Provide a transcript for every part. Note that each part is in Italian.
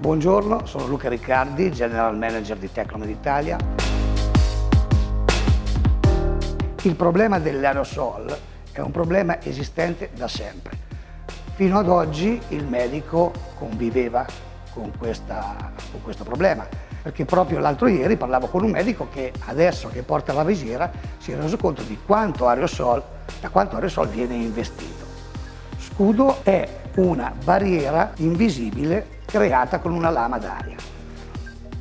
Buongiorno, sono Luca Riccardi, General Manager di Tecnomed Italia. Il problema dell'aerosol è un problema esistente da sempre. Fino ad oggi il medico conviveva con, questa, con questo problema, perché proprio l'altro ieri parlavo con un medico che adesso che porta la visiera si è reso conto di quanto aerosol, da quanto aerosol viene investito. Scudo è una barriera invisibile creata con una lama d'aria.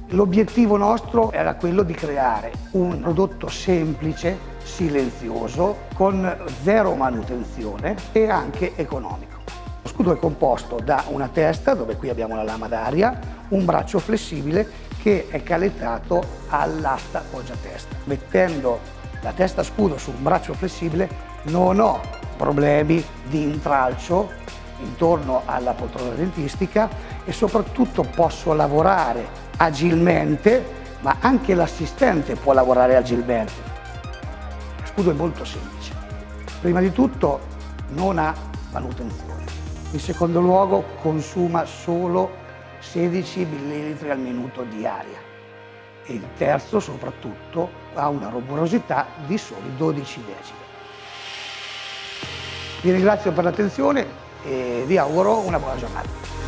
L'obiettivo nostro era quello di creare un prodotto semplice, silenzioso, con zero manutenzione e anche economico. Lo scudo è composto da una testa, dove qui abbiamo la lama d'aria, un braccio flessibile che è calettato all'asta poggiatesta. Mettendo la testa scudo su un braccio flessibile non ho problemi di intralcio intorno alla poltrona dentistica e soprattutto posso lavorare agilmente, ma anche l'assistente può lavorare agilmente. Lo scudo è molto semplice. Prima di tutto non ha manutenzione. In secondo luogo consuma solo 16 ml al minuto di aria. E il terzo soprattutto ha una rumorosità di soli 12 decibel. Vi ringrazio per l'attenzione e vi auguro una buona giornata.